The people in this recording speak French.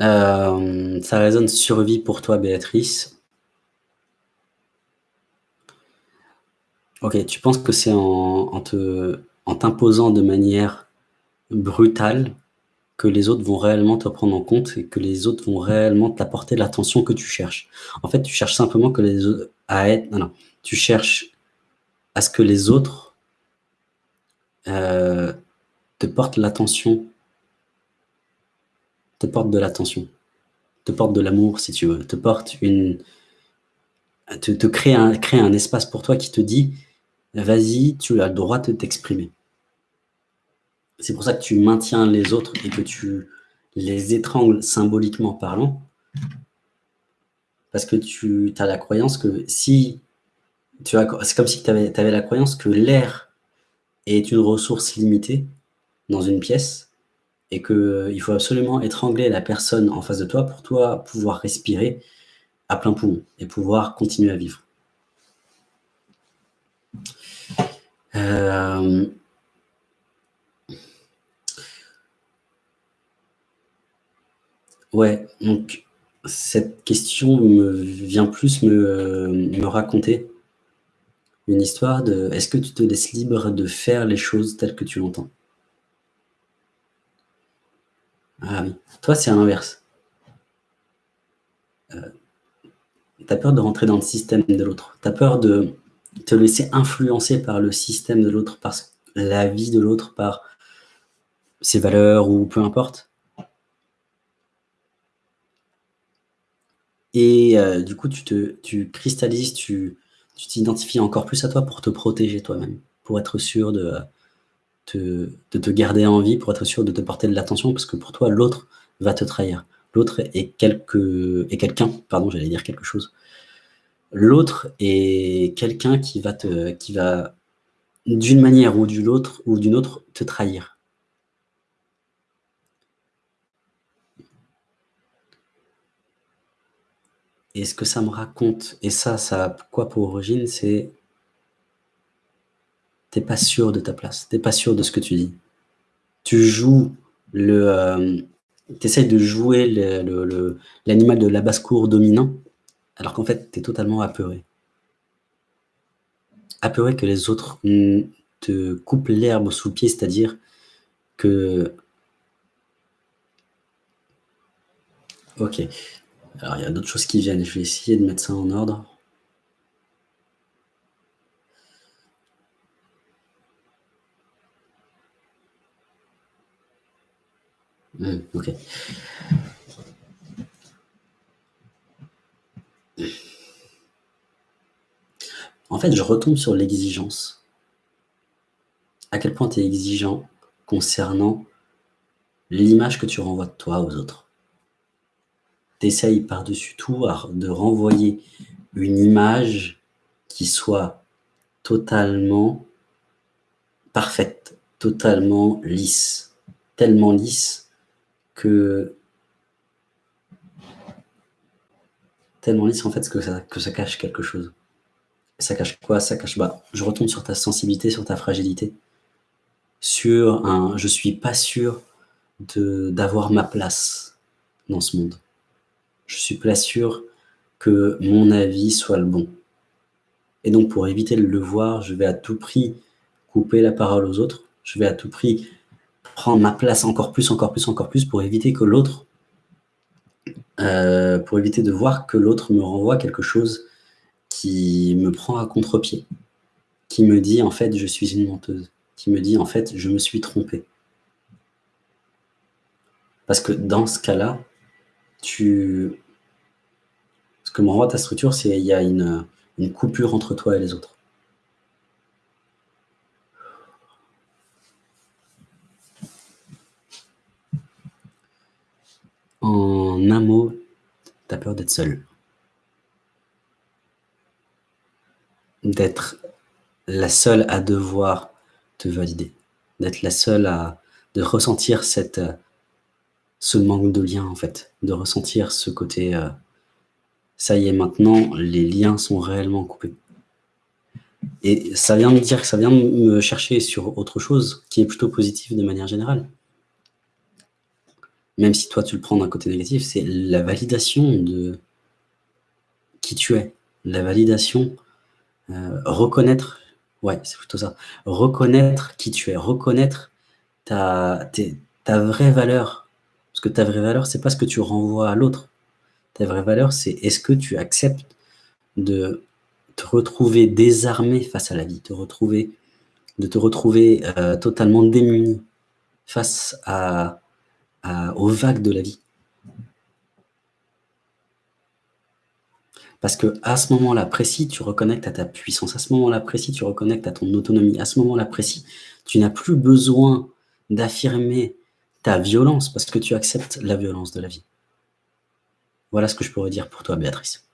Euh, ça résonne survie pour toi, Béatrice. Ok, tu penses que c'est en, en t'imposant de manière brutale que les autres vont réellement te prendre en compte et que les autres vont réellement t'apporter l'attention que tu cherches. En fait, tu cherches simplement que les autres à être... Non, non. Tu cherches à ce que les autres euh, te portent l'attention, te portent de l'attention, te portent de l'amour, si tu veux, te portent une... te, crée, un, crée un espace pour toi qui te dit « vas-y, tu as le droit de t'exprimer ». C'est pour ça que tu maintiens les autres et que tu les étrangles symboliquement parlant. Parce que tu as la croyance que si... C'est comme si tu avais, avais la croyance que l'air est une ressource limitée dans une pièce et qu'il euh, faut absolument étrangler la personne en face de toi pour toi pouvoir respirer à plein poumon et pouvoir continuer à vivre. Euh, Ouais, donc cette question me vient plus me, me raconter une histoire de est-ce que tu te laisses libre de faire les choses telles que tu l'entends? Ah toi c'est à l'inverse. Euh, tu as peur de rentrer dans le système de l'autre. Tu as peur de te laisser influencer par le système de l'autre, par la vie de l'autre, par ses valeurs ou peu importe. Et euh, du coup, tu, te, tu cristallises, tu t'identifies encore plus à toi pour te protéger toi-même, pour être sûr de de te garder en vie, pour être sûr de te porter de l'attention, parce que pour toi, l'autre va te trahir. L'autre est, est quelqu'un, pardon, j'allais dire quelque chose. L'autre est quelqu'un qui va, va d'une manière ou d'une autre, ou d'une autre, te trahir. Et ce que ça me raconte, et ça, ça a quoi pour origine, c'est t'es pas sûr de ta place, t'es pas sûr de ce que tu dis. Tu joues le... Euh, essayes de jouer l'animal de la basse-cour dominant, alors qu'en fait, tu es totalement apeuré. Apeuré que les autres te coupent l'herbe sous le pied, c'est-à-dire que... Ok, alors, il y a d'autres choses qui viennent. Je vais essayer de mettre ça en ordre. Ok. En fait, je retombe sur l'exigence. À quel point tu es exigeant concernant l'image que tu renvoies de toi aux autres t'essayes par-dessus tout de renvoyer une image qui soit totalement parfaite, totalement lisse, tellement lisse que tellement lisse en fait que ça, que ça cache quelque chose. Ça cache quoi? Ça cache, bah, je retourne sur ta sensibilité, sur ta fragilité, sur un « je suis pas sûr d'avoir ma place dans ce monde » je suis pas sûr que mon avis soit le bon. Et donc, pour éviter de le voir, je vais à tout prix couper la parole aux autres. Je vais à tout prix ma place encore plus, encore plus, encore plus pour éviter que l'autre, euh, pour éviter de voir que l'autre me renvoie quelque chose qui me prend à contre-pied, qui me dit en fait je suis une menteuse, qui me dit en fait je me suis trompé. Parce que dans ce cas-là, tu... Ce que m'envoie ta structure, c'est qu'il y a une coupure entre toi et les autres. En un mot, tu as peur d'être seul. D'être la seule à devoir te valider. D'être la seule à de ressentir ce manque de lien, en fait, de ressentir ce côté euh, ça y est, maintenant, les liens sont réellement coupés. Et ça vient de dire que ça vient me chercher sur autre chose qui est plutôt positif de manière générale. Même si toi tu le prends d'un côté négatif, c'est la validation de qui tu es. La validation, euh, reconnaître, ouais, c'est plutôt ça. Reconnaître qui tu es, reconnaître ta, ta vraie valeur. Parce que ta vraie valeur, c'est pas ce que tu renvoies à l'autre. Ta vraie valeur, c'est est-ce que tu acceptes de te retrouver désarmé face à la vie, te retrouver, de te retrouver euh, totalement démuni face aux vagues de la vie. Parce que à ce moment-là précis, tu reconnectes à ta puissance. À ce moment-là précis, tu reconnectes à ton autonomie. À ce moment-là précis, tu n'as plus besoin d'affirmer ta violence parce que tu acceptes la violence de la vie. Voilà ce que je pourrais dire pour toi, Béatrice.